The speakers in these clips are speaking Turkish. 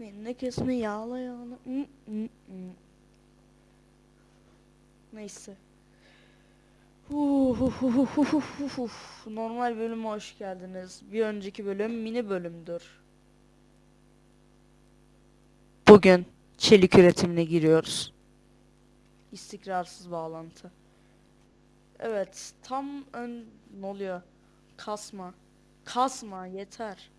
Beni kesme yağla yağla. Hı, hı, hı. Neyse. Normal bölüme hoş geldiniz. Bir önceki bölüm mini bölümdür. Bugün çelik üretimine giriyoruz. İstikrarsız bağlantı. Evet, tam ön ne oluyor? Kasma. Kasma yeter.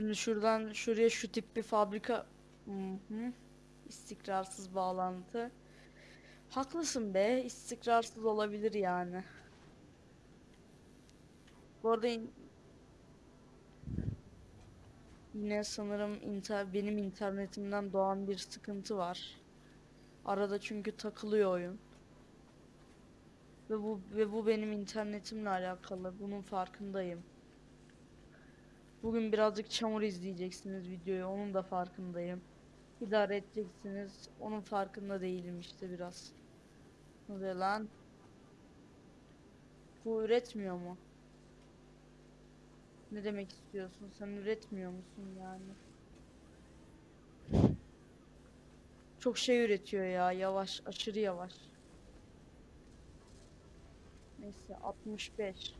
Şimdi şuradan şuraya şu tip bir fabrika Hı hı. İstikrarsız bağlantı. Haklısın be, istikrarsız olabilir yani. Bu arada in- yine sanırım inter benim internetimden doğan bir sıkıntı var. Arada çünkü takılıyor oyun. Ve bu ve bu benim internetimle alakalı. Bunun farkındayım. Bugün birazcık çamur izleyeceksiniz videoyu. Onun da farkındayım. İdare edeceksiniz. Onun farkında değilim işte biraz. Ne lan? Bu üretmiyor mu? Ne demek istiyorsun? Sen üretmiyor musun yani? Çok şey üretiyor ya. Yavaş, aşırı yavaş. Neyse 65.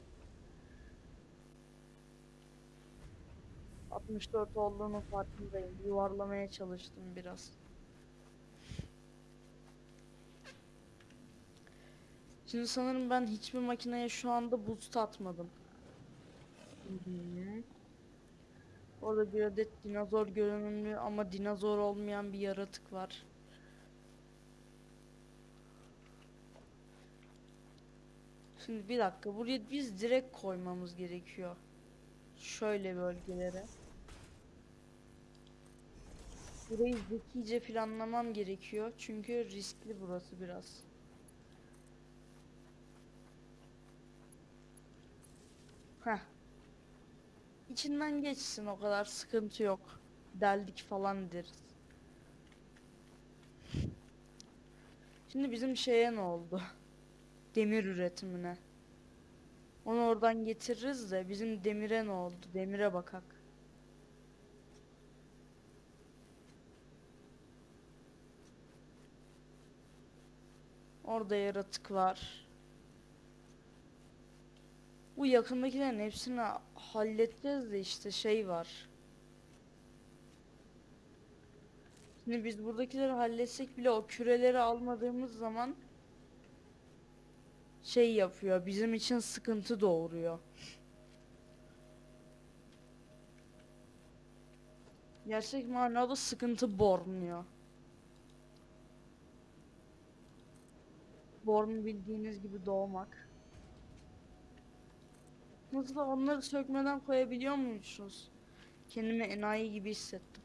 64 olduğunun farkındayım. Yuvarlamaya çalıştım biraz. Şimdi sanırım ben hiçbir makineye şu anda boost atmadım. Orada bir adet dinozor görünümlü ama dinozor olmayan bir yaratık var. Şimdi bir dakika buraya biz direkt koymamız gerekiyor. Şöyle bölgelere. Burayı zekice planlamam gerekiyor. Çünkü riskli burası biraz. Heh. İçinden geçsin o kadar sıkıntı yok. Deldik falan deriz. Şimdi bizim şeye ne oldu? Demir üretimine. Onu oradan getiririz de bizim demire ne oldu? Demire bakak. Orada yaratık var. Bu yakındakilerin hepsini halledeceğiz de işte şey var. Şimdi biz buradakileri halletsek bile o küreleri almadığımız zaman şey yapıyor. Bizim için sıkıntı doğuruyor. Gerçek manada sıkıntı bormuyor. Born bildiğiniz gibi doğmak. Da onları sökmeden koyabiliyor muymuşuz? Kendimi enayi gibi hissettim.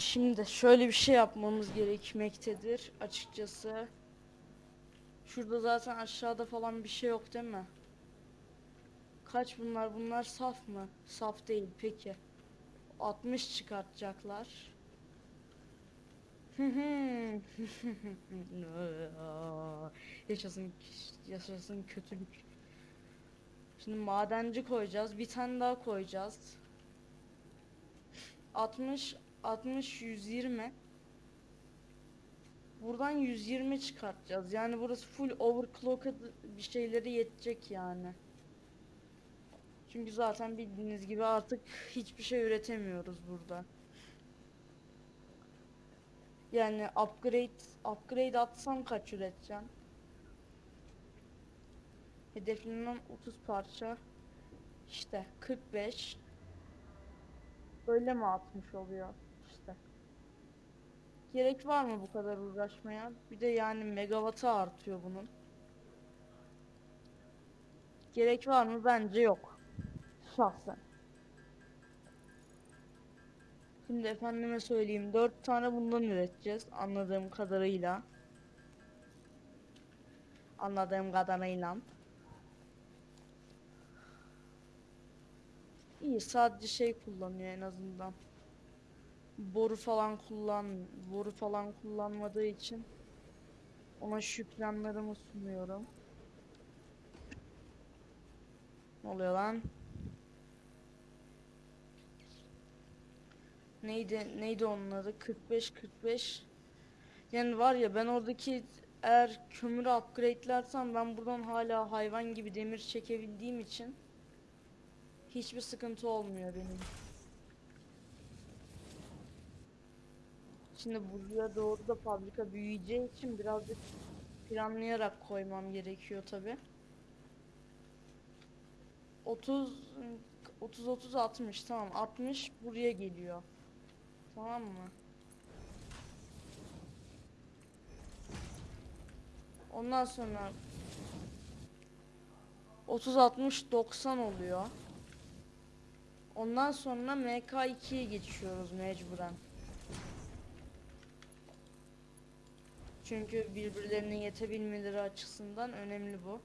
Şimdi şöyle bir şey yapmamız gerekmektedir açıkçası. Şurada zaten aşağıda falan bir şey yok değil mi? Kaç bunlar? Bunlar saf mı? Saf değil peki. 60 çıkartacaklar. yaşasın yaşasın kötülük. Şimdi madenci koyacağız. Bir tane daha koyacağız. 60 60 120 Buradan 120 çıkartacağız. Yani burası full overclock'a bir şeyleri yetecek yani. Çünkü zaten bildiğiniz gibi artık hiçbir şey üretemiyoruz burada. Yani upgrade upgrade atsam kaç üreteceğim? Hedeflenen 30 parça. İşte 45. Böyle mi 60 oluyor? İşte. Gerek var mı bu kadar uğraşmaya? Bir de yani megawattı artıyor bunun. Gerek var mı? Bence yok. Şahsen. Şimdi efendime söyleyeyim 4 tane bundan üreteceğiz anladığım kadarıyla. Anladığım kadarıyla. İyi sadece şey kullanıyor en azından. Boru falan kullan boru falan kullanmadığı için ona şükranlarımı sunuyorum. Ne oluyor lan? Neydi neydi onun adı? 45 45. Yani var ya ben oradaki eğer kömürü upgrade'lersem ben buradan hala hayvan gibi demir çekebildiğim için hiçbir sıkıntı olmuyor benim. Şimdi buraya doğru da fabrika büyüyeceği için birazcık planlayarak koymam gerekiyor tabi. 30 30 30 60 tamam 60 buraya geliyor. Tamam mı? Ondan sonra 30 60 90 oluyor. Ondan sonra MK2'ye geçiyoruz mecburen. Çünkü birbirlerine yetebilmeleri açısından önemli bu.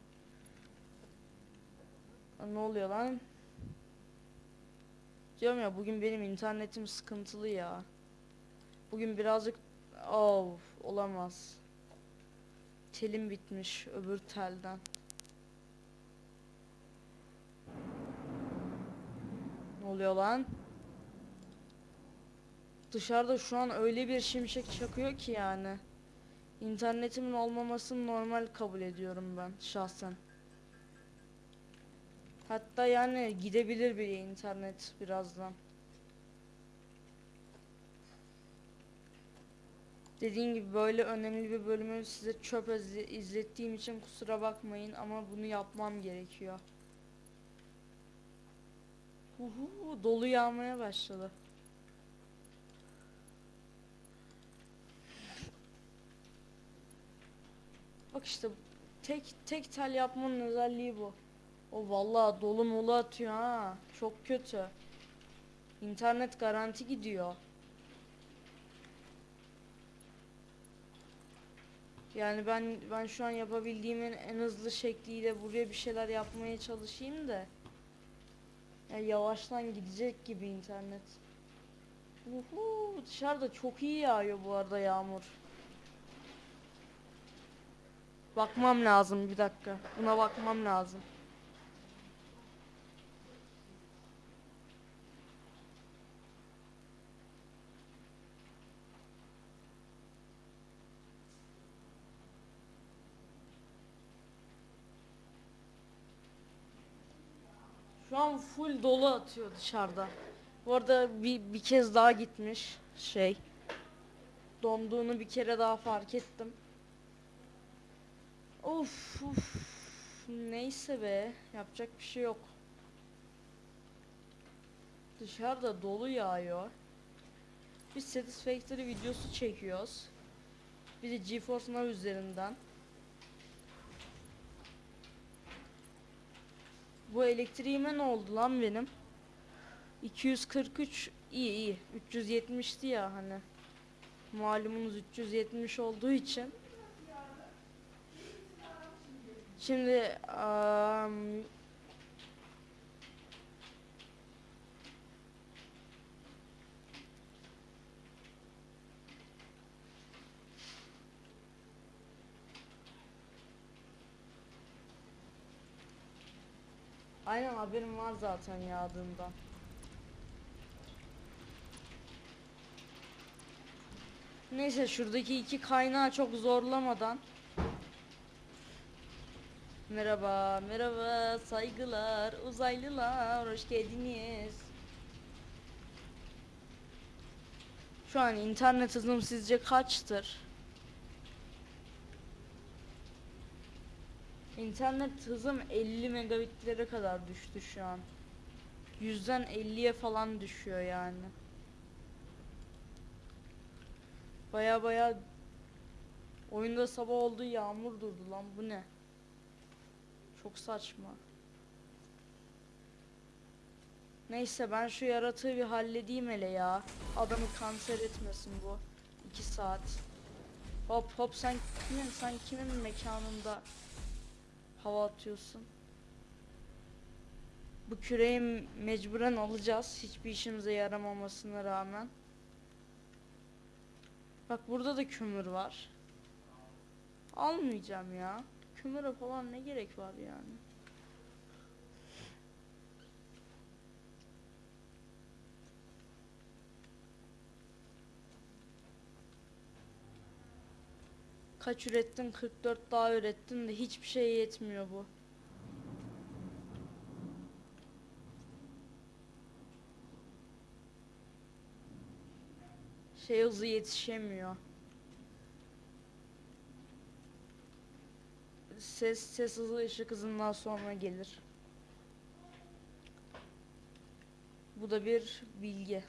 Ne oluyor lan? Diyorum ya bugün benim internetim sıkıntılı ya. Bugün birazcık of olamaz. Telim bitmiş öbür telden. Ne oluyor lan? Dışarıda şu an öyle bir şimşek çakıyor ki yani. İnternetimin olmamasını normal kabul ediyorum ben şahsen. Hatta yani gidebilir bile internet birazdan. Dediğim gibi böyle önemli bir bölümü size çöp izle- izlettiğim için kusura bakmayın ama bunu yapmam gerekiyor. Huhu, dolu yağmaya başladı. Bak işte tek tek tel yapmanın özelliği bu. O vallahi dolu molu atıyor ha. Çok kötü. İnternet garanti gidiyor. Yani ben ben şu an yapabildiğimin en hızlı şekliyle buraya bir şeyler yapmaya çalışayım da. Ya yavaştan gidecek gibi internet. Uhu, dışarıda çok iyi yağıyor bu arada yağmur. Bakmam lazım bir dakika. Buna bakmam lazım. Şu an full dolu atıyor dışarıda. Bu arada bir, bir kez daha gitmiş şey. Donduğunu bir kere daha fark ettim. Of of. Neyse be. Yapacak bir şey yok. Dışarıda dolu yağıyor. Biz Satisfactory videosu çekiyoruz. Bir de GeForce Now üzerinden. Bu elektriğime ne oldu lan benim? 243 iyi iyi. 370'ti ya hani. Malumunuz 370 olduğu için. Şimdi am, Aynen haberim var zaten yağdığından. Neyse şuradaki iki kaynağı çok zorlamadan Merhaba, merhaba, saygılar, uzaylılar, hoş geldiniz. Şu an internet hızım sizce kaçtır? İnternet hızım 50 megabitlere kadar düştü şu an. Yüzden 50'ye falan düşüyor yani. Baya baya oyunda sabah oldu yağmur durdu lan bu ne? Çok saçma. Neyse ben şu yaratığı bir halledeyim hele ya. Adamı kanser etmesin bu. 2 saat. Hop hop sen kimin sen kimin mekanında hava atıyorsun? Bu küreği mecburen alacağız. Hiçbir işimize yaramamasına rağmen. Bak burada da kömür var. Almayacağım ya. Kömüre falan ne gerek var yani. Kaç ürettin? 44 daha ürettin de hiçbir şey yetmiyor bu. Şey hızı yetişemiyor. Ses ses hızı ışık hızından sonra gelir. Bu da bir bilgi.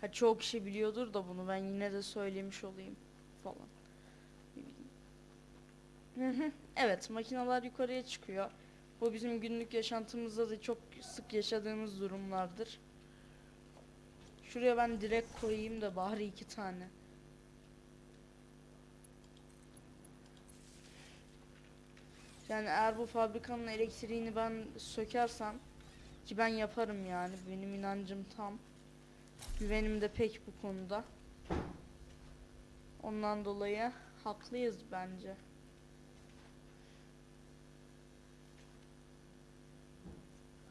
Ha çoğu kişi biliyordur da bunu ben yine de söylemiş olayım falan. Hı hı. Evet, makineler yukarıya çıkıyor. Bu bizim günlük yaşantımızda da çok sık yaşadığımız durumlardır. Şuraya ben direkt koyayım da bari iki tane. Yani eğer bu fabrikanın elektriğini ben sökersem ki ben yaparım yani benim inancım tam. Güvenim de pek bu konuda. Ondan dolayı haklıyız bence.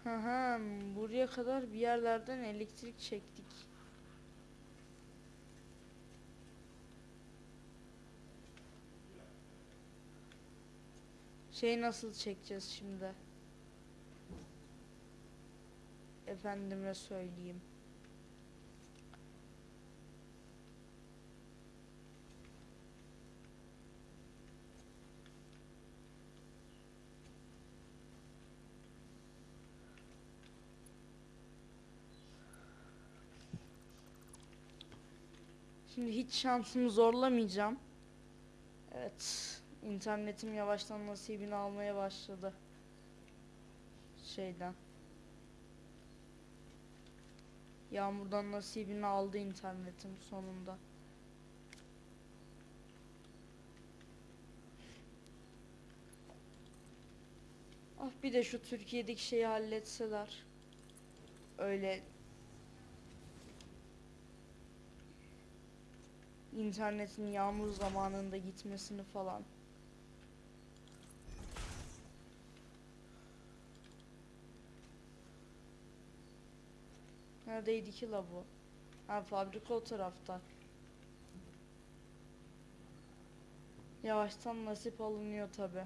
Hı, buraya kadar bir yerlerden elektrik çektik. Şey nasıl çekeceğiz şimdi? Efendime söyleyeyim. Şimdi hiç şansımı zorlamayacağım. Evet. internetim yavaştan nasibini almaya başladı. Şeyden. Yağmurdan nasibini aldı internetim sonunda. Ah bir de şu Türkiye'deki şeyi halletseler. Öyle internetin yağmur zamanında gitmesini falan. Neredeydi ki la bu? Ha fabrika o tarafta. Yavaştan nasip alınıyor tabi.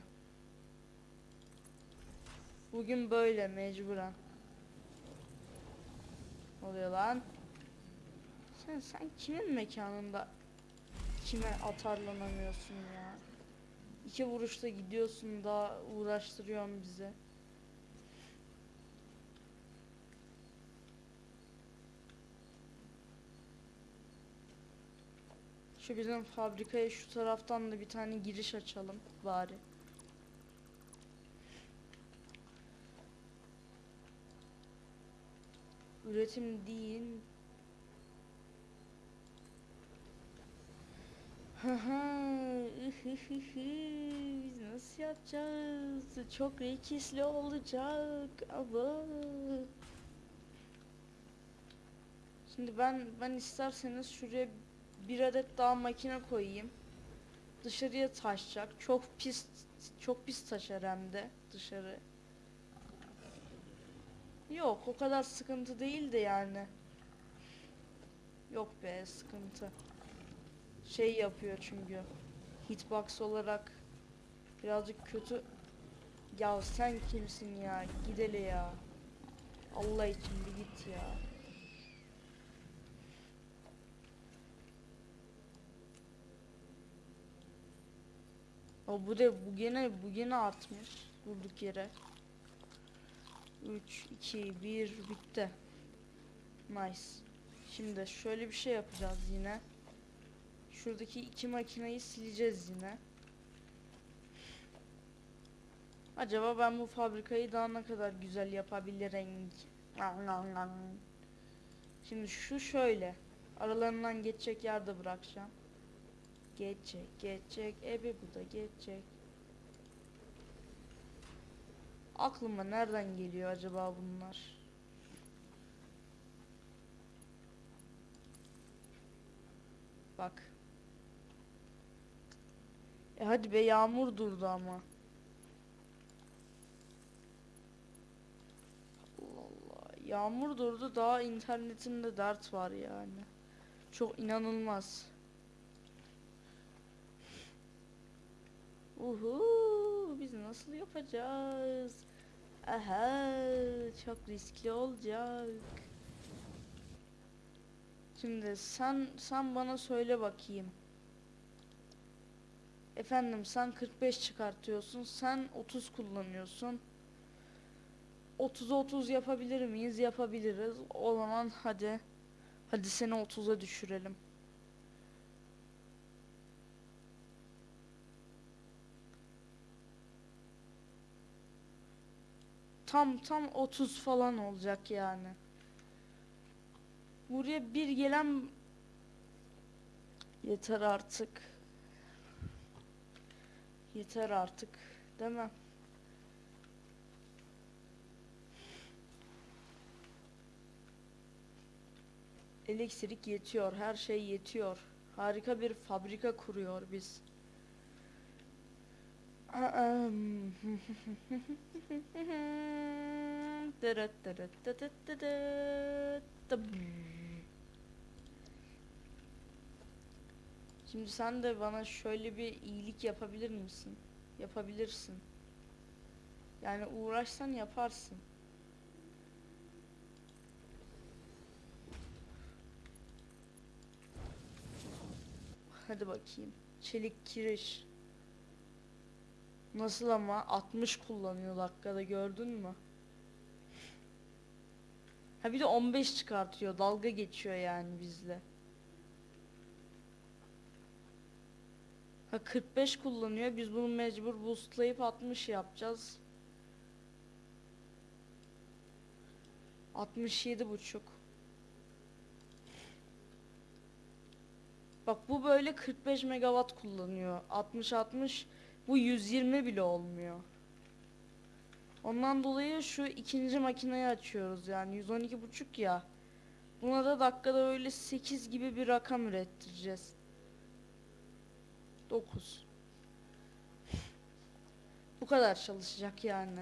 Bugün böyle mecburen. Oluyor lan? Sen sen kimin mekanında kime atarlanamıyorsun ya? İki vuruşta gidiyorsun da uğraştırıyorsun bizi. Şu bizim fabrikaya şu taraftan da bir tane giriş açalım bari. Üretim değil. Biz nasıl yapacağız? Çok reikisli olacak. Ama. Şimdi ben ben isterseniz şuraya bir adet daha makine koyayım. Dışarıya taşacak. Çok pis çok pis taşar hem de dışarı. Yok o kadar sıkıntı değil de yani. Yok be sıkıntı. Şey yapıyor çünkü. Hitbox olarak birazcık kötü. Ya sen kimsin ya? Gideli ya. Allah için bir git ya. O bu da bu gene bu gene artmış durduk yere. 3 2 1 bitti. Nice. Şimdi şöyle bir şey yapacağız yine. Şuradaki iki makineyi sileceğiz yine. Acaba ben bu fabrikayı daha ne kadar güzel yapabilirim? Şimdi şu şöyle. Aralarından geçecek yerde bırakacağım. Geçecek, geçecek. Ebe bu da geçecek. Aklıma nereden geliyor acaba bunlar? Bak. E hadi be yağmur durdu ama. Allah Allah. Yağmur durdu daha internetimde dert var yani. Çok inanılmaz. Uhu, biz nasıl yapacağız? Aha, çok riskli olacak. Şimdi sen sen bana söyle bakayım. Efendim sen 45 çıkartıyorsun. Sen 30 kullanıyorsun. 30'a 30 yapabilir miyiz? Yapabiliriz. O zaman hadi. Hadi seni 30'a düşürelim. Tam tam 30 falan olacak yani. Buraya bir gelen yeter artık. Yeter artık, değil mi? Elektrik yetiyor, her şey yetiyor. Harika bir fabrika kuruyor biz. Ahem. Dırıt dırıt dıdıt dıdıt dım. Şimdi sen de bana şöyle bir iyilik yapabilir misin? Yapabilirsin. Yani uğraşsan yaparsın. Hadi bakayım. Çelik kiriş. Nasıl ama 60 kullanıyor dakikada gördün mü? Ha bir de 15 çıkartıyor. Dalga geçiyor yani bizle. Ha 45 kullanıyor. Biz bunu mecbur boostlayıp 60 yapacağız. 67 buçuk. Bak bu böyle 45 megawatt kullanıyor. 60 60 bu 120 bile olmuyor. Ondan dolayı şu ikinci makineyi açıyoruz yani 112 buçuk ya. Buna da dakikada öyle 8 gibi bir rakam ürettireceğiz. 9. Bu kadar çalışacak yani.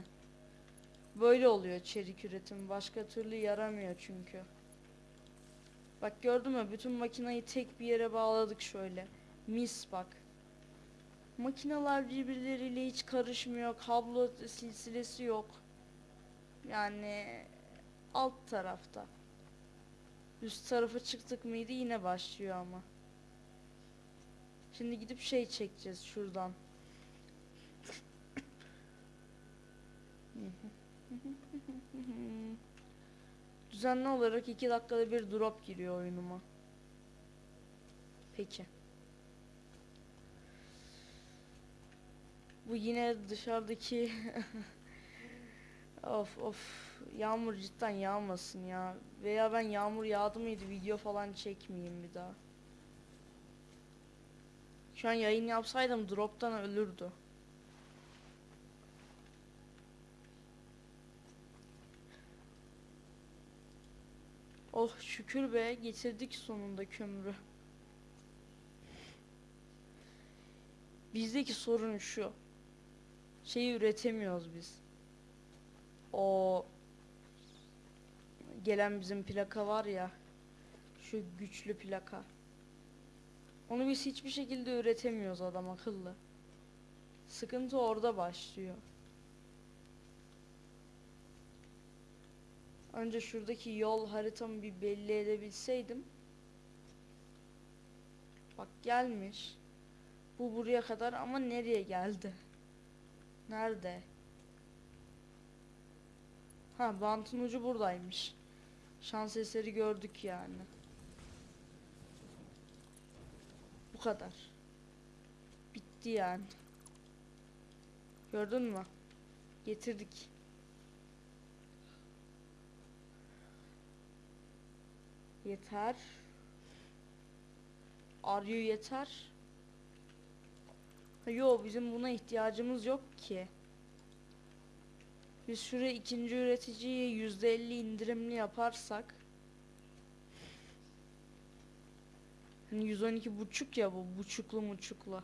Böyle oluyor çelik üretim. Başka türlü yaramıyor çünkü. Bak gördün mü? Bütün makinayı tek bir yere bağladık şöyle. Mis bak. Makineler birbirleriyle hiç karışmıyor. Kablo silsilesi yok. Yani alt tarafta. Üst tarafa çıktık mıydı yine başlıyor ama. Şimdi gidip şey çekeceğiz şuradan. Düzenli olarak 2 dakikada bir drop giriyor oyunuma. Peki. Bu yine dışarıdaki Of of yağmur cidden yağmasın ya. Veya ben yağmur yağdı mıydı video falan çekmeyeyim bir daha. Şu an yayın yapsaydım drop'tan ölürdü. Oh şükür be getirdik sonunda kömürü. Bizdeki sorun şu. Şeyi üretemiyoruz biz. O gelen bizim plaka var ya. Şu güçlü plaka. Onu biz hiçbir şekilde üretemiyoruz adam akıllı. Sıkıntı orada başlıyor. Önce şuradaki yol haritamı bir belli edebilseydim. Bak gelmiş. Bu buraya kadar ama nereye geldi? Nerede? Ha bantın ucu buradaymış. Şans eseri gördük yani. Bu kadar. Bitti yani. Gördün mü? Getirdik. Yeter. Arıyor yeter. Yo bizim buna ihtiyacımız yok ki. Biz şuraya ikinci üreticiyi %50 indirimli yaparsak Hani 112 buçuk ya bu buçuklu muçuklu.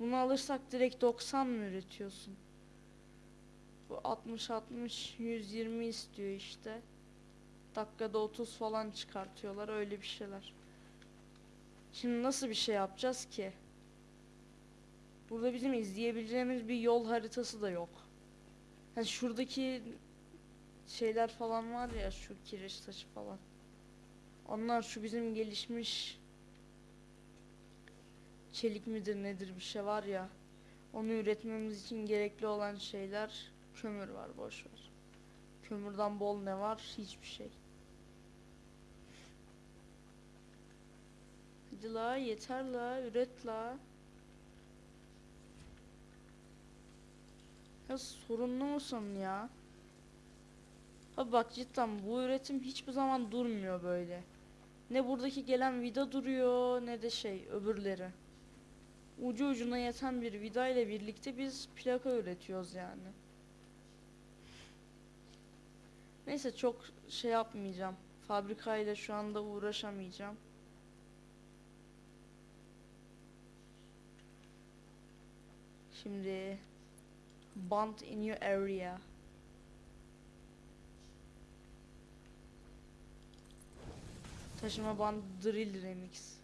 Bunu alırsak direkt 90 mı üretiyorsun? Bu 60 60 120 istiyor işte. Dakikada 30 falan çıkartıyorlar öyle bir şeyler. Şimdi nasıl bir şey yapacağız ki? Burada bizim izleyebileceğimiz bir yol haritası da yok. Hani şuradaki şeyler falan var ya şu kireç taşı falan. Onlar şu bizim gelişmiş çelik midir nedir bir şey var ya. Onu üretmemiz için gerekli olan şeyler kömür var boş ver. Kömürden bol ne var? Hiçbir şey. Hadi la yeter la üret la. Ya sorunlu musun ya? Abi bak cidden bu üretim hiçbir zaman durmuyor böyle. Ne buradaki gelen vida duruyor ne de şey öbürleri. Ucu ucuna yeten bir vida ile birlikte biz plaka üretiyoruz yani. Neyse çok şey yapmayacağım. Fabrikayla şu anda uğraşamayacağım. Şimdi Bond in your area. Taşıma band drill remix.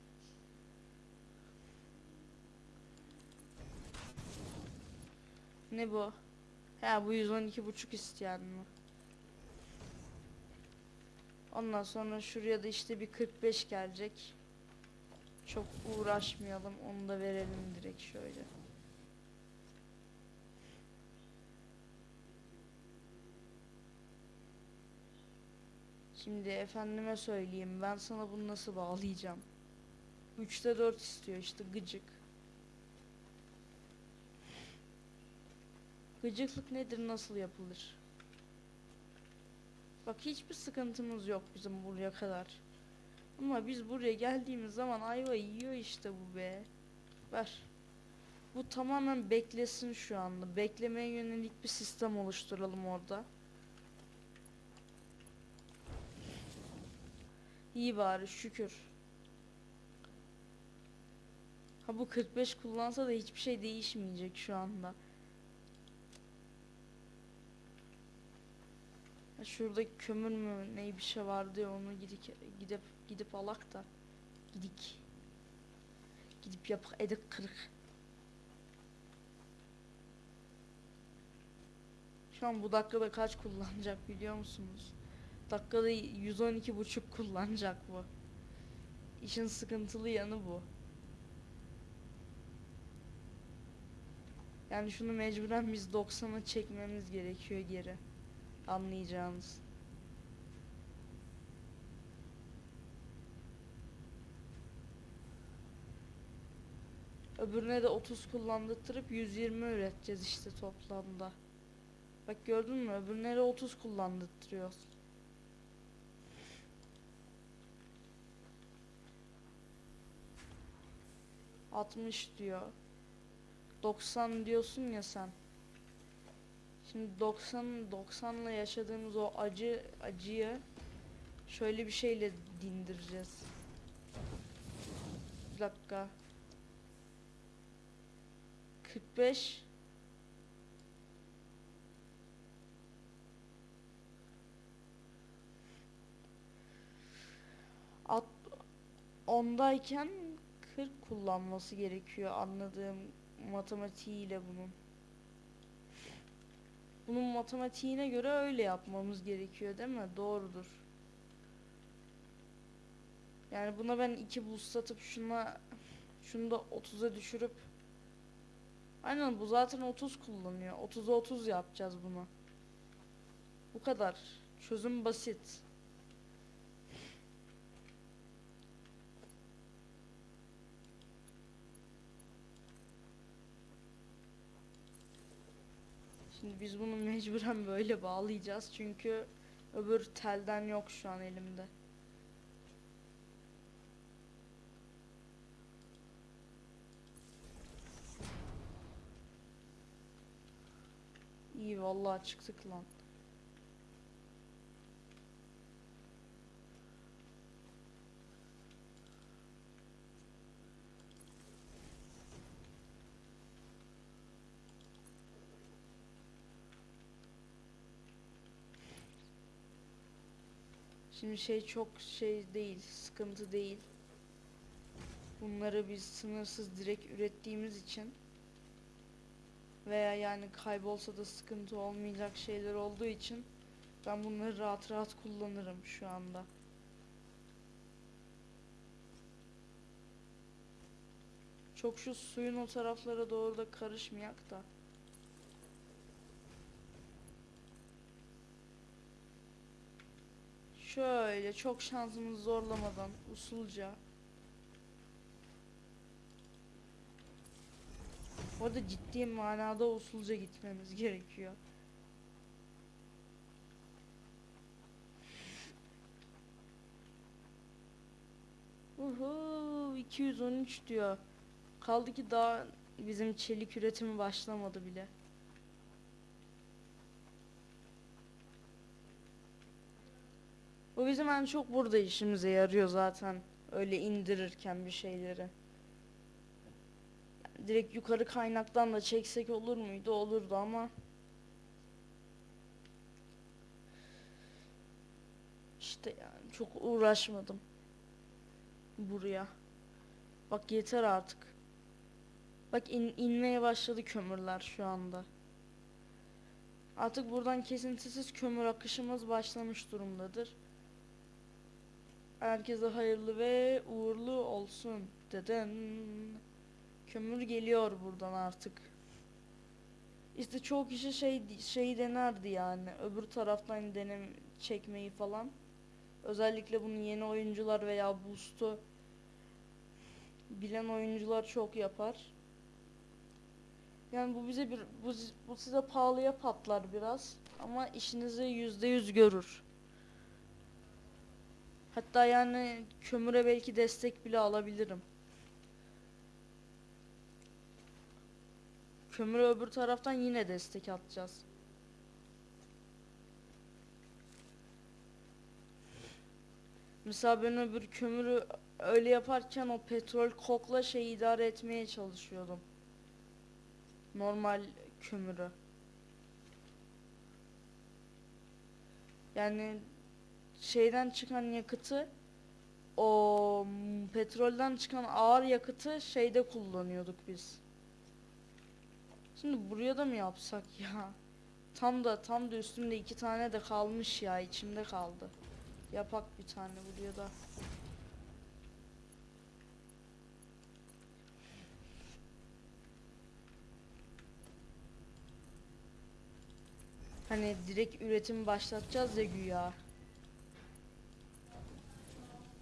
Ne bu? Ha bu 112 buçuk isteyen mi? Ondan sonra şuraya da işte bir 45 gelecek. Çok uğraşmayalım onu da verelim direkt şöyle. Şimdi efendime söyleyeyim ben sana bunu nasıl bağlayacağım. 3'te 4 istiyor işte gıcık. Gıcıklık nedir nasıl yapılır? Bak hiçbir sıkıntımız yok bizim buraya kadar. Ama biz buraya geldiğimiz zaman ayva yiyor işte bu be. Ver. Bu tamamen beklesin şu anda. Beklemeye yönelik bir sistem oluşturalım orada. İyi bari şükür. Ha bu 45 kullansa da hiçbir şey değişmeyecek şu anda. Ha şuradaki kömür mü ne bir şey vardı ya onu gidip gidip gidip alak da gidik. Gidip yapak edik kırık. Şu an bu dakikada kaç kullanacak biliyor musunuz? Dakikada 112 buçuk kullanacak bu. İşin sıkıntılı yanı bu. Yani şunu mecburen biz 90'a çekmemiz gerekiyor geri. Anlayacağınız. Öbürüne de 30 kullandırtırıp 120 üreteceğiz işte toplamda. Bak gördün mü? Öbürüne de 30 kullandırtıyoruz. Altmış diyor. 90 diyorsun ya sen. Şimdi 90 90'la yaşadığımız o acı acıyı şöyle bir şeyle dindireceğiz. Bir dakika. 45 At, ondayken 40 kullanması gerekiyor anladığım matematiğiyle bunun. Bunun matematiğine göre öyle yapmamız gerekiyor değil mi? Doğrudur. Yani buna ben iki buz satıp şuna şunu da 30'a düşürüp Aynen bu zaten 30 kullanıyor. 30'a 30 yapacağız bunu. Bu kadar. Çözüm basit. Şimdi biz bunu mecburen böyle bağlayacağız çünkü öbür telden yok şu an elimde. İyi vallahi çıktık lan. Şimdi şey çok şey değil, sıkıntı değil. Bunları biz sınırsız direkt ürettiğimiz için veya yani kaybolsa da sıkıntı olmayacak şeyler olduğu için ben bunları rahat rahat kullanırım şu anda. Çok şu suyun o taraflara doğru da karışmayak da. Şöyle çok şansımızı zorlamadan usulca. Orada ciddi manada usulca gitmemiz gerekiyor. Uhu 213 diyor. Kaldı ki daha bizim çelik üretimi başlamadı bile. Bu bizim en çok burada işimize yarıyor zaten. Öyle indirirken bir şeyleri. Direkt yukarı kaynaktan da çeksek olur muydu? Olurdu ama. İşte yani çok uğraşmadım. Buraya. Bak yeter artık. Bak in, inmeye başladı kömürler şu anda. Artık buradan kesintisiz kömür akışımız başlamış durumdadır. Herkese hayırlı ve uğurlu olsun. Deden. Kömür geliyor buradan artık. İşte çoğu kişi şey şey denerdi yani öbür taraftan denem çekmeyi falan. Özellikle bunu yeni oyuncular veya boost'u bilen oyuncular çok yapar. Yani bu bize bir bu, bu size pahalıya patlar biraz ama işinizi yüzde yüz görür. Hatta yani kömüre belki destek bile alabilirim. Kömüre öbür taraftan yine destek atacağız. Mesela ben öbür kömürü öyle yaparken o petrol kokla şey idare etmeye çalışıyordum. Normal kömürü. Yani şeyden çıkan yakıtı o petrolden çıkan ağır yakıtı şeyde kullanıyorduk biz. Şimdi buraya da mı yapsak ya? Tam da tam da üstümde iki tane de kalmış ya içimde kaldı. Yapak bir tane buraya da. Hani direkt üretim başlatacağız ya güya.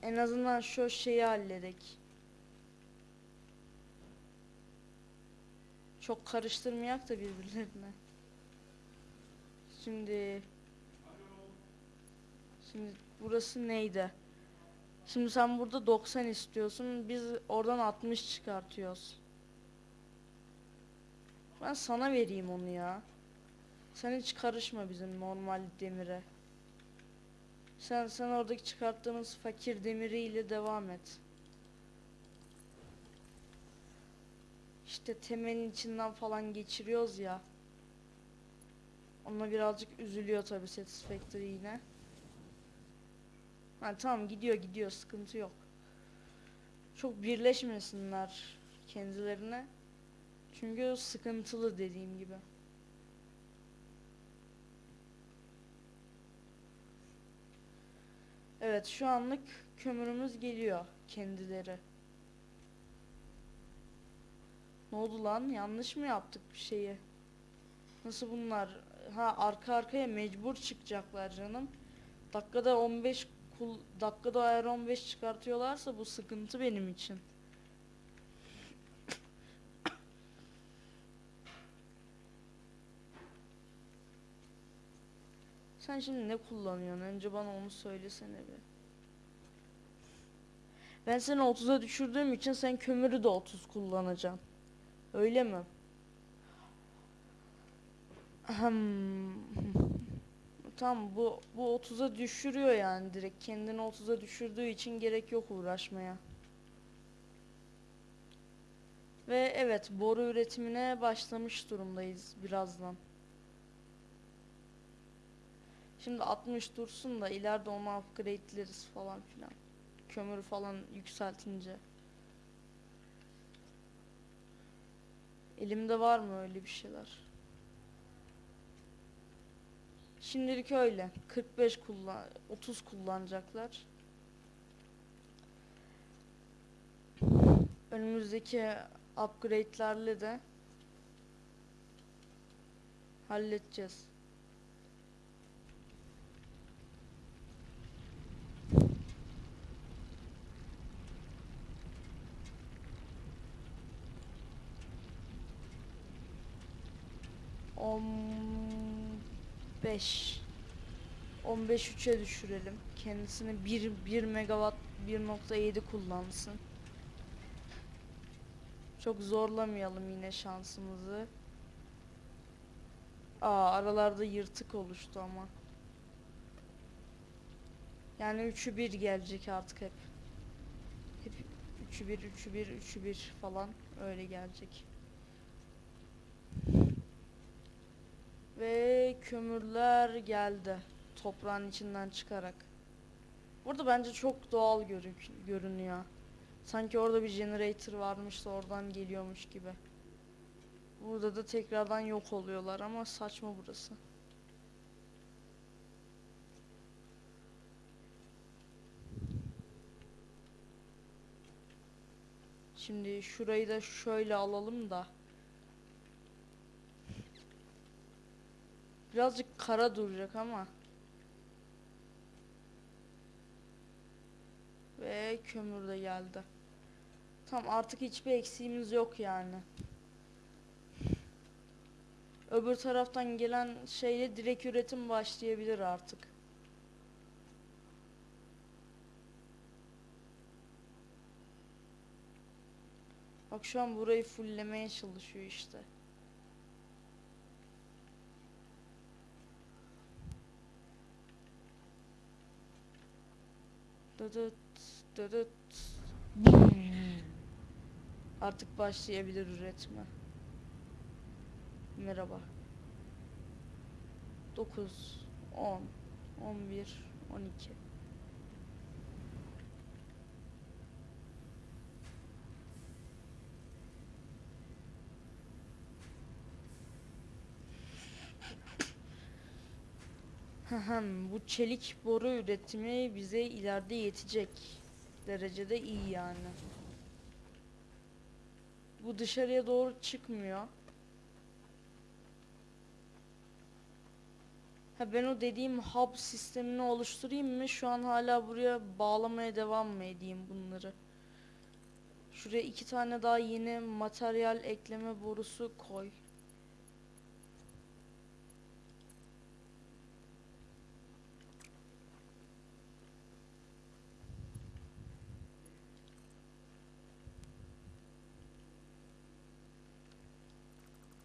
En azından şu şeyi halledek. Çok karıştırmayak da birbirlerine. Şimdi Şimdi burası neydi? Şimdi sen burada 90 istiyorsun. Biz oradan 60 çıkartıyoruz. Ben sana vereyim onu ya. Sen hiç karışma bizim normal demire. Sen sen oradaki çıkarttığımız fakir demiriyle devam et. İşte temelin içinden falan geçiriyoruz ya. Ona birazcık üzülüyor tabi Satisfactory yine. Ha tamam gidiyor gidiyor sıkıntı yok. Çok birleşmesinler kendilerine. Çünkü sıkıntılı dediğim gibi. Evet şu anlık kömürümüz geliyor kendileri. Ne oldu lan? Yanlış mı yaptık bir şeyi? Nasıl bunlar? Ha arka arkaya mecbur çıkacaklar canım. Dakikada 15 kul dakikada eğer 15 çıkartıyorlarsa bu sıkıntı benim için. Sen şimdi ne kullanıyorsun? Önce bana onu söylesene bir. Ben seni 30'a düşürdüğüm için sen kömürü de 30 kullanacaksın. Öyle mi? Hmm. Tamam bu bu 30'a düşürüyor yani direkt kendini 30'a düşürdüğü için gerek yok uğraşmaya. Ve evet boru üretimine başlamış durumdayız birazdan. Şimdi 60 dursun da ileride onu upgrade'leriz falan filan. Kömür falan yükseltince. Elimde var mı öyle bir şeyler? Şimdilik öyle. 45 kullan 30 kullanacaklar. Önümüzdeki upgrade'lerle de halledeceğiz. On beş. 15 3'e düşürelim. Kendisini 1 1 megawatt 1.7 kullansın. Çok zorlamayalım yine şansımızı. Aa aralarda yırtık oluştu ama. Yani 3'ü 1 gelecek artık hep. Hep 3'ü 1 3'ü 1 3'ü 1 falan öyle gelecek. Ve kömürler geldi. Toprağın içinden çıkarak. Burada bence çok doğal görük görünüyor. Sanki orada bir generator varmış da oradan geliyormuş gibi. Burada da tekrardan yok oluyorlar ama saçma burası. Şimdi şurayı da şöyle alalım da. Birazcık kara duracak ama. Ve kömür de geldi. Tamam artık hiçbir eksiğimiz yok yani. Öbür taraftan gelen şeyle direkt üretim başlayabilir artık. Bak şu an burayı fulllemeye çalışıyor işte. Dıdıt, dıdıt. Artık başlayabilir üretme. Merhaba. 9, 10, 11, 12. bu çelik boru üretimi bize ileride yetecek derecede iyi yani. Bu dışarıya doğru çıkmıyor. Ha ben o dediğim hub sistemini oluşturayım mı? Şu an hala buraya bağlamaya devam mı edeyim bunları? Şuraya iki tane daha yeni materyal ekleme borusu koy.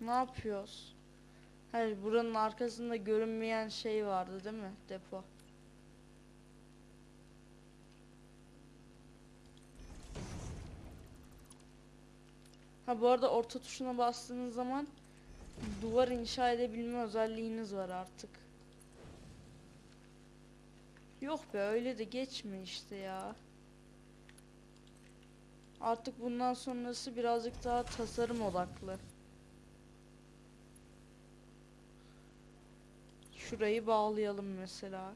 Ne yapıyoruz? Hayır buranın arkasında görünmeyen şey vardı değil mi? Depo. Ha bu arada orta tuşuna bastığınız zaman duvar inşa edebilme özelliğiniz var artık. Yok be öyle de geçme işte ya. Artık bundan sonrası birazcık daha tasarım odaklı. Şurayı bağlayalım mesela.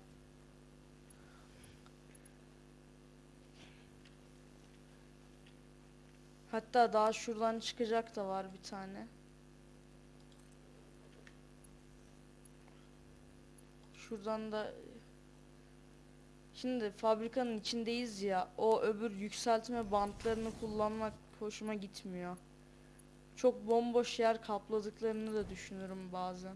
Hatta daha şuradan çıkacak da var bir tane. Şuradan da Şimdi fabrikanın içindeyiz ya. O öbür yükseltme bantlarını kullanmak hoşuma gitmiyor. Çok bomboş yer kapladıklarını da düşünürüm bazen.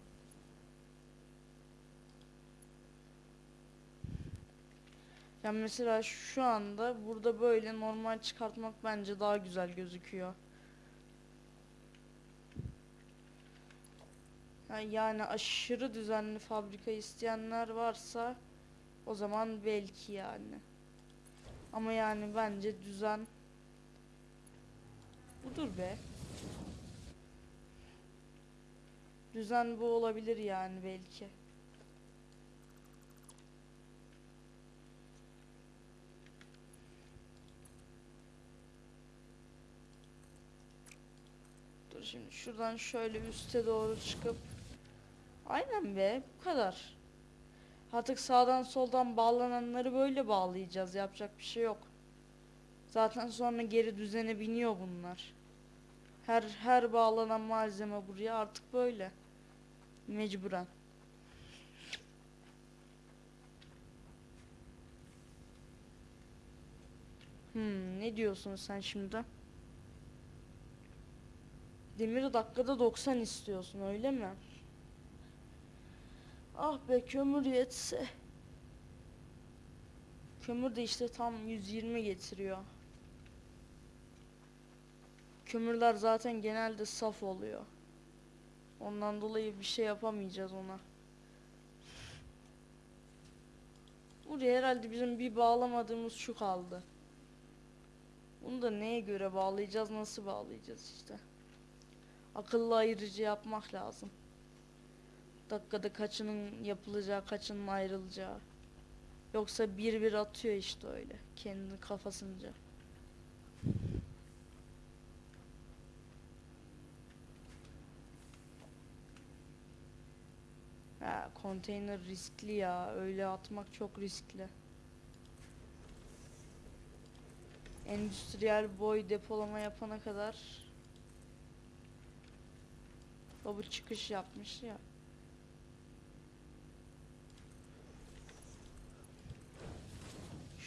Yani mesela şu anda burada böyle normal çıkartmak bence daha güzel gözüküyor. Yani aşırı düzenli fabrika isteyenler varsa o zaman belki yani. Ama yani bence düzen budur be. Düzen bu olabilir yani belki. Şimdi şuradan şöyle üste doğru çıkıp Aynen be bu kadar. Artık sağdan soldan bağlananları böyle bağlayacağız. Yapacak bir şey yok. Zaten sonra geri düzene biniyor bunlar. Her her bağlanan malzeme buraya artık böyle. Mecburen. Hmm, ne diyorsun sen şimdi? Demir dakikada 90 istiyorsun öyle mi? Ah be kömür yetse. Kömür de işte tam 120 getiriyor. Kömürler zaten genelde saf oluyor. Ondan dolayı bir şey yapamayacağız ona. Buraya herhalde bizim bir bağlamadığımız şu kaldı. Bunu da neye göre bağlayacağız, nasıl bağlayacağız işte. Akıllı ayırıcı yapmak lazım. Dakikada kaçının yapılacağı, kaçının ayrılacağı. Yoksa bir bir atıyor işte öyle. Kendi kafasınca. Ha, konteyner riskli ya. Öyle atmak çok riskli. Endüstriyel boy depolama yapana kadar bu çıkış yapmış ya.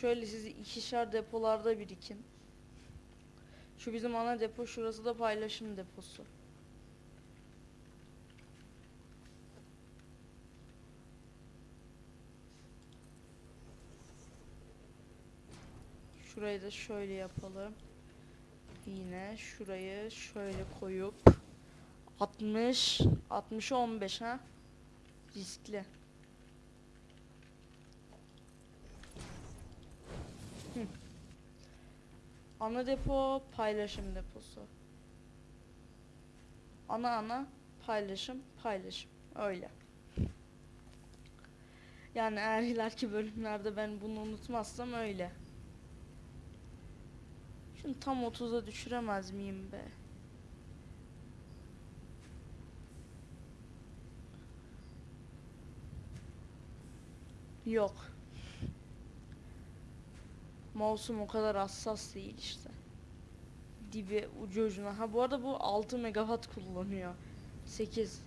Şöyle sizi ikişer depolarda birikin. Şu bizim ana depo, şurası da paylaşım deposu. Şurayı da şöyle yapalım. Yine şurayı şöyle koyup 60 60 15 ha. Riskli. Hı. Ana depo paylaşım deposu. Ana ana paylaşım paylaşım. Öyle. Yani eğer ileriki bölümlerde ben bunu unutmazsam öyle. Şunu tam 30'a düşüremez miyim be? Yok. Mouse'um o kadar hassas değil işte. Dibi ucu ucuna. Ha bu arada bu 6 megawatt kullanıyor. 8.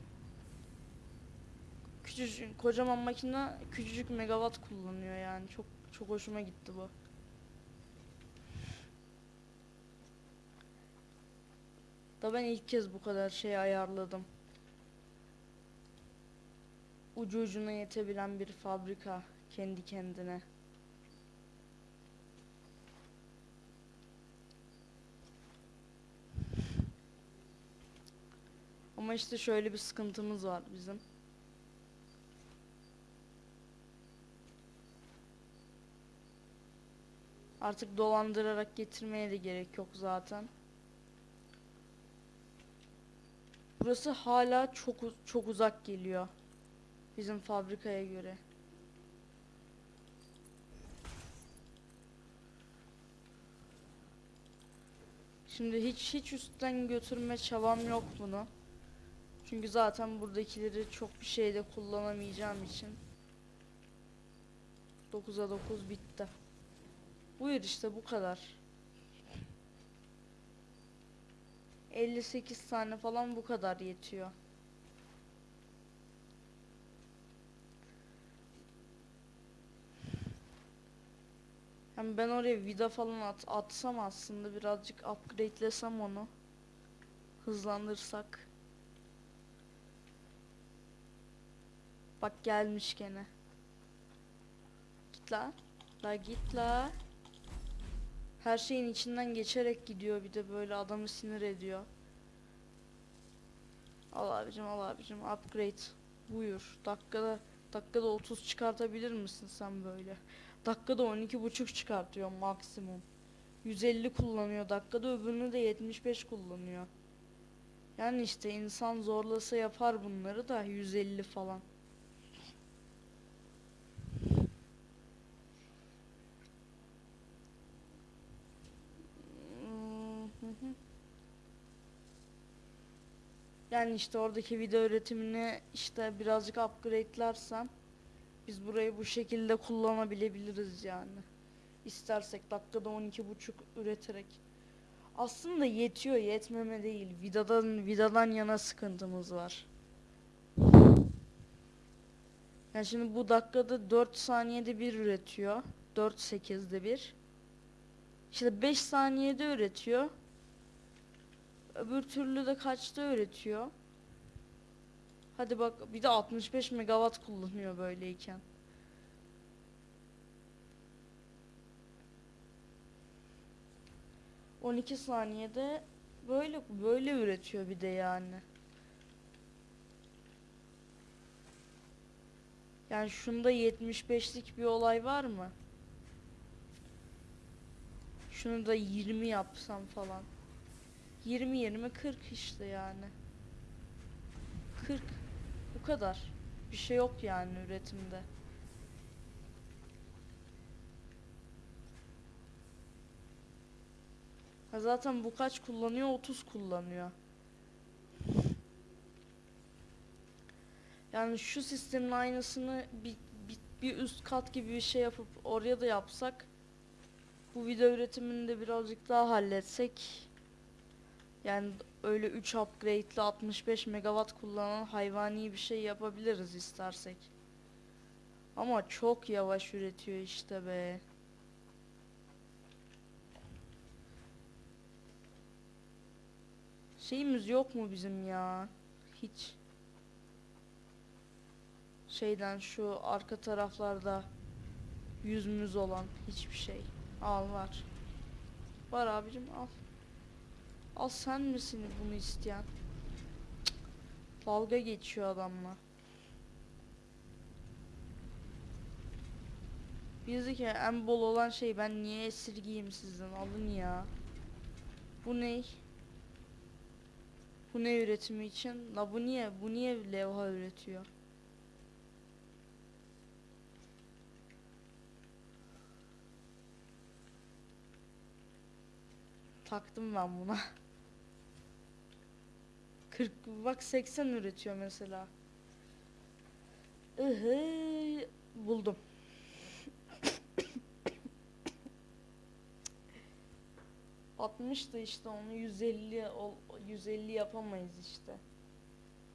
Küçücük kocaman makine küçücük megawatt kullanıyor yani. Çok çok hoşuma gitti bu. Da ben ilk kez bu kadar şey ayarladım. Ucu ucuna yetebilen bir fabrika kendi kendine. Ama işte şöyle bir sıkıntımız var bizim. Artık dolandırarak getirmeye de gerek yok zaten. Burası hala çok çok uzak geliyor. Bizim fabrikaya göre. Şimdi hiç hiç üstten götürme çabam yok bunu. Çünkü zaten buradakileri çok bir şeyde kullanamayacağım için. 9'a 9 bitti. Buyur işte bu kadar. 58 tane falan bu kadar yetiyor. Hem ben oraya vida falan at, atsam aslında birazcık upgradelesem onu. Hızlandırsak. Bak gelmiş gene. Git la. La git la. Her şeyin içinden geçerek gidiyor bir de böyle adamı sinir ediyor. Al abicim al abicim upgrade. Buyur. Dakikada dakikada 30 çıkartabilir misin sen böyle? Dakikada 12 buçuk çıkartıyor maksimum. 150 kullanıyor dakikada öbürünü de 75 kullanıyor. Yani işte insan zorlasa yapar bunları da 150 falan. Hmm, hı hı. Yani işte oradaki video üretimini işte birazcık upgrade'lersem biz burayı bu şekilde kullanabilebiliriz yani. İstersek dakikada 12.5 üreterek. Aslında yetiyor, yetmeme değil. Vidadan vidadan yana sıkıntımız var. Yani şimdi bu dakikada 4 saniyede bir üretiyor. 4 8'de bir. İşte 5 saniyede üretiyor. Öbür türlü de kaçta üretiyor? Hadi bak bir de 65 megawatt kullanıyor böyleyken. ...12 saniyede böyle böyle üretiyor bir de yani. Yani şunda 75'lik bir olay var mı? Şunu da 20 yapsam falan. 20 20 40 işte yani. 40 bu kadar. Bir şey yok yani üretimde. Ha zaten bu kaç kullanıyor? 30 kullanıyor. Yani şu sistemin aynısını bir, bir, bir üst kat gibi bir şey yapıp oraya da yapsak bu video üretimini de birazcık daha halletsek yani öyle 3 upgrade'li 65 megawatt kullanan hayvani bir şey yapabiliriz istersek. Ama çok yavaş üretiyor işte be. Şeyimiz yok mu bizim ya? Hiç. Şeyden şu arka taraflarda yüzümüz olan hiçbir şey. Al var. Var abicim al. Al sen misin bunu isteyen? Cık, Dalga geçiyor adamla. Bizdeki en bol olan şey ben niye esirgiyim sizden alın ya. Bu ne? Bu ne üretimi için? La bu niye? Bu niye levha üretiyor? Taktım ben buna. 40 bak 80 üretiyor mesela. Ihı, buldum. Da işte onu 150 ol- 150 yapamayız işte.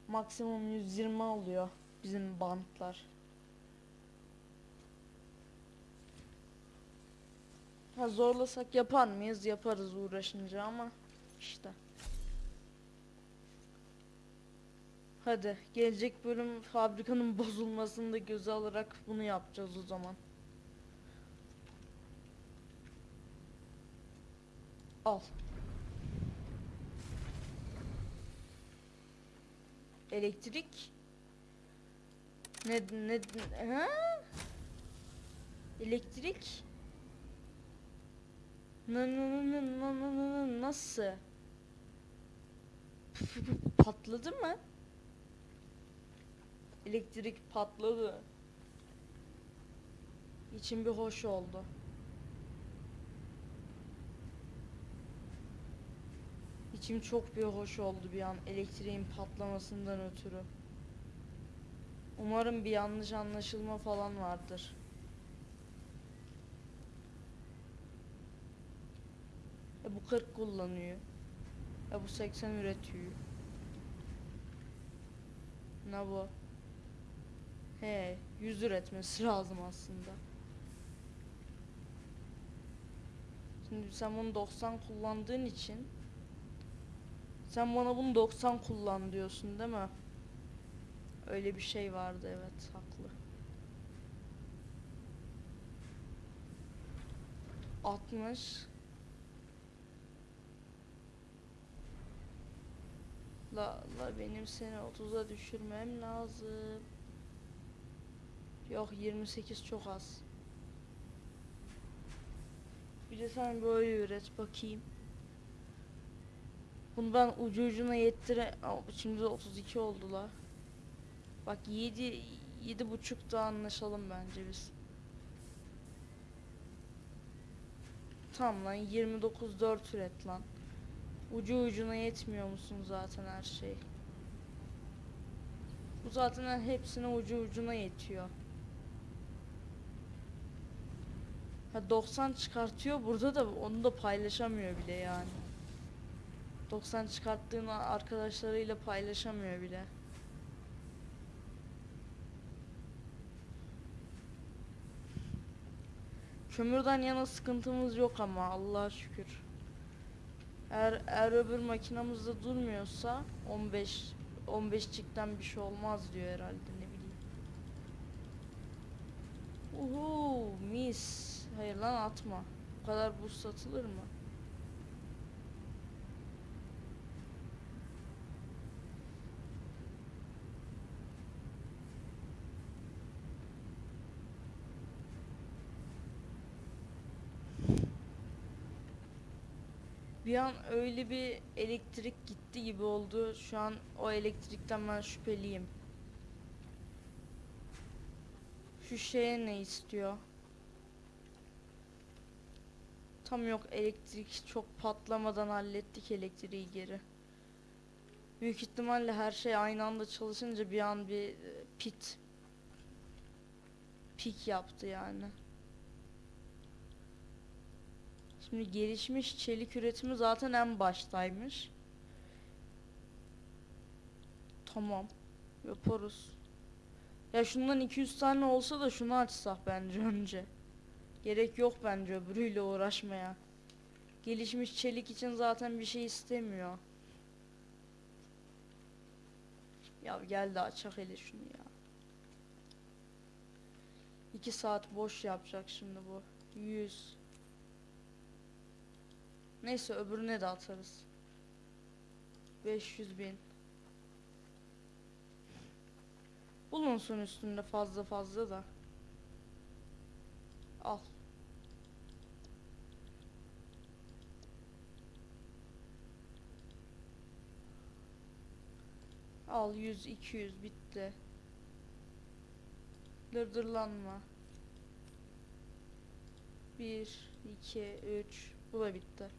Maksimum 120 alıyor bizim bantlar. Ha zorlasak yapar mıyız? Yaparız uğraşınca ama işte. Hadi gelecek bölüm fabrikanın bozulmasını da göze alarak bunu yapacağız o zaman. Al. Elektrik. Ne ne ha? Elektrik. Nasıl? Patladı mı? Elektrik patladı. İçim bir hoş oldu. İçim çok bir hoş oldu bir an elektriğin patlamasından ötürü. Umarım bir yanlış anlaşılma falan vardır. E bu 40 kullanıyor. E bu 80 üretiyor. Ne bu? He, 100 üretmesi lazım aslında. Şimdi sen bunu 90 kullandığın için sen bana bunu 90 kullan diyorsun değil mi? Öyle bir şey vardı evet haklı. 60 La la benim seni 30'a düşürmem lazım. Yok 28 çok az. Bir de sen böyle üret bakayım. Bunu ben ucu ucuna yettire... Şimdi de 32 oldu la. Bak 7 yedi buçukta anlaşalım bence biz. Tamam lan 29 4 üret lan. Ucu ucuna yetmiyor musun zaten her şey? Bu zaten hepsine ucu ucuna yetiyor. Ha 90 çıkartıyor burada da onu da paylaşamıyor bile yani. 90 çıkarttığını arkadaşlarıyla paylaşamıyor bile. Kömürden yana sıkıntımız yok ama Allah'a şükür. Eğer, eğer öbür makinamızda durmuyorsa 15 15'cikten bir şey olmaz diyor herhalde ne bileyim. Uhu mis. Hayır lan atma. Bu kadar buz satılır mı? Bir an öyle bir elektrik gitti gibi oldu. Şu an o elektrikten ben şüpheliyim. Şu şeye ne istiyor? Tam yok elektrik çok patlamadan hallettik elektriği geri. Büyük ihtimalle her şey aynı anda çalışınca bir an bir e, pit pik yaptı yani. Şimdi gelişmiş çelik üretimi zaten en baştaymış. Tamam. Yaparız. Ya şundan 200 tane olsa da şunu açsak bence önce. Gerek yok bence öbürüyle uğraşmaya. Gelişmiş çelik için zaten bir şey istemiyor. Ya gel de açak hele şunu ya. 2 saat boş yapacak şimdi bu. 100 Neyse öbürüne de atarız. 500 bin. Bulunsun üstünde fazla fazla da. Al. Al 100 200 bitti. Dırdırlanma. 1 2 3 bu da bitti.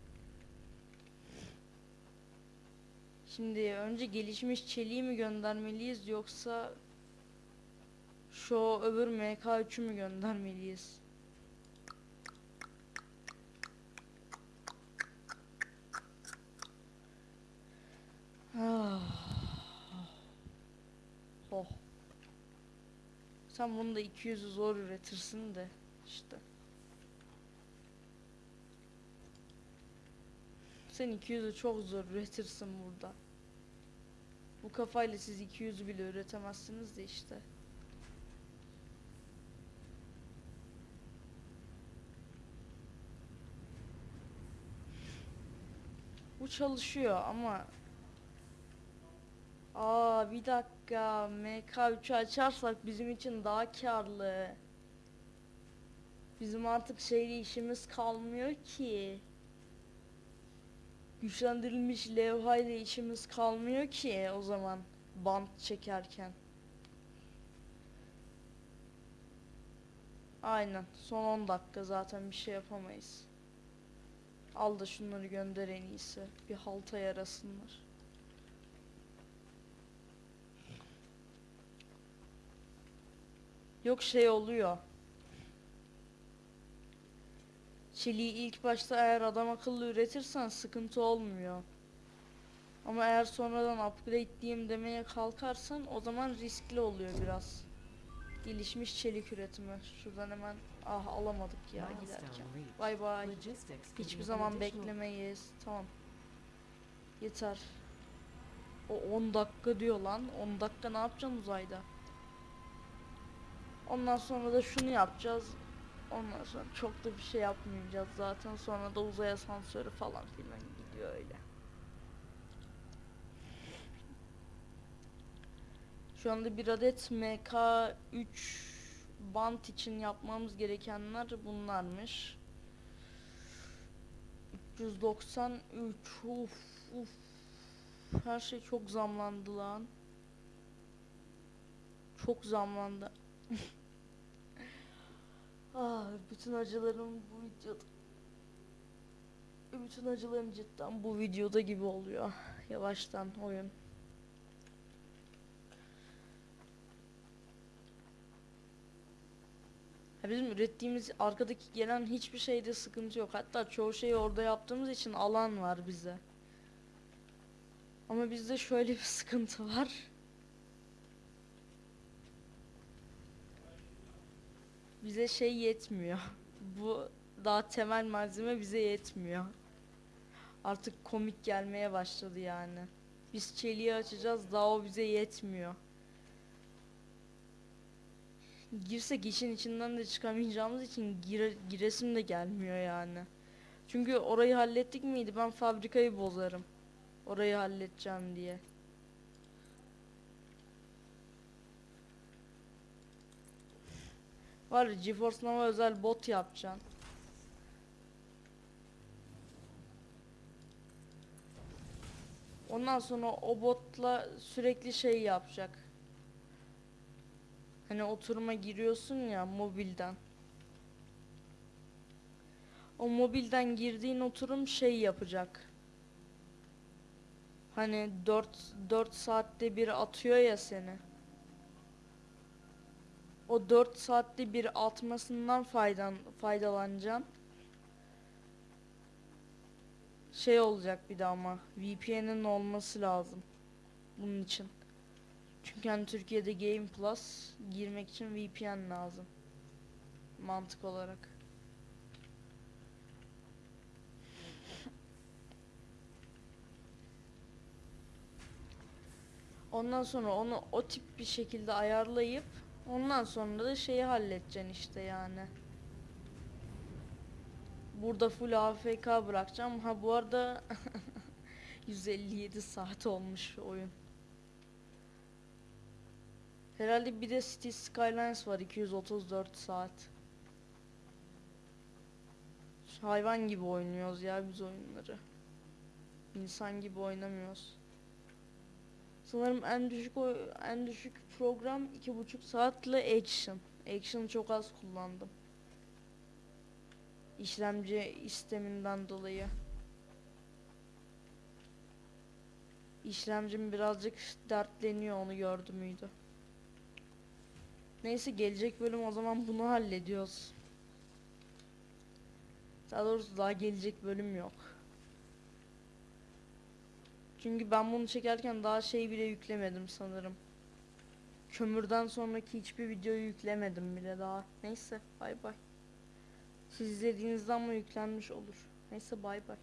Şimdi önce gelişmiş çeliği mi göndermeliyiz yoksa şu öbür MK3'ü mü göndermeliyiz? Ah. Oh. Sen bunu da 200'ü zor üretirsin de işte. Sen 200'ü çok zor üretirsin burada. Bu kafayla siz 200'ü bile üretemezsiniz de işte. Bu çalışıyor ama Aa bir dakika MK3'ü açarsak bizim için daha karlı. Bizim artık şeyle işimiz kalmıyor ki. Güçlendirilmiş levhayla işimiz kalmıyor ki o zaman bant çekerken. Aynen. Son 10 dakika zaten bir şey yapamayız. Al da şunları gönder en iyisi. Bir halta yarasınlar. Yok şey oluyor. Çeliği ilk başta eğer adam akıllı üretirsen sıkıntı olmuyor. Ama eğer sonradan upgrade diyeyim demeye kalkarsan o zaman riskli oluyor biraz. Gelişmiş çelik üretimi. Şuradan hemen ah alamadık ya giderken. Bay bay. Hiçbir zaman beklemeyiz. Tamam. Yeter. O 10 dakika diyor lan. 10 dakika ne yapacaksın uzayda? Ondan sonra da şunu yapacağız. Ondan sonra çok da bir şey yapmayacağız zaten. Sonra da uzay asansörü falan filan gidiyor öyle. Şu anda bir adet MK3 bant için yapmamız gerekenler bunlarmış. 393 uf uf her şey çok zamlandı lan. Çok zamlandı. ah, bütün acılarım bu videoda. Bütün acılarım cidden bu videoda gibi oluyor. Yavaştan oyun. Bizim ürettiğimiz arkadaki gelen hiçbir şeyde sıkıntı yok. Hatta çoğu şeyi orada yaptığımız için alan var bize. Ama bizde şöyle bir sıkıntı var. Bize şey yetmiyor. Bu daha temel malzeme bize yetmiyor. Artık komik gelmeye başladı yani. Biz çeliği açacağız daha o bize yetmiyor. Girsek işin içinden de çıkamayacağımız için gire, giresim de gelmiyor yani. Çünkü orayı hallettik miydi ben fabrikayı bozarım. Orayı halledeceğim diye. Var ya GeForce Now özel bot yapacaksın. Ondan sonra o botla sürekli şey yapacak. Hani oturuma giriyorsun ya mobilden. O mobilden girdiğin oturum şey yapacak. Hani 4 4 saatte bir atıyor ya seni. O 4 saatte bir atmasından faydan faydalanacaksın. Şey olacak bir de ama VPN'in olması lazım bunun için. Çünkü hani Türkiye'de Game Plus girmek için VPN lazım. Mantık olarak. Ondan sonra onu o tip bir şekilde ayarlayıp ondan sonra da şeyi halledeceksin işte yani. Burada full AFK bırakacağım. Ha bu arada 157 saat olmuş oyun. Herhalde bir de City Skylines var 234 saat. Hayvan gibi oynuyoruz ya biz oyunları. İnsan gibi oynamıyoruz. Sanırım en düşük o en düşük program iki buçuk saatle Action. Action'ı çok az kullandım. İşlemci isteminden dolayı. İşlemcim birazcık dertleniyor onu gördü müydü? Neyse gelecek bölüm o zaman bunu hallediyoruz. Daha doğrusu daha gelecek bölüm yok. Çünkü ben bunu çekerken daha şey bile yüklemedim sanırım. Kömürden sonraki hiçbir videoyu yüklemedim bile daha. Neyse bay bay. Siz izlediğinizde ama yüklenmiş olur. Neyse bay bay.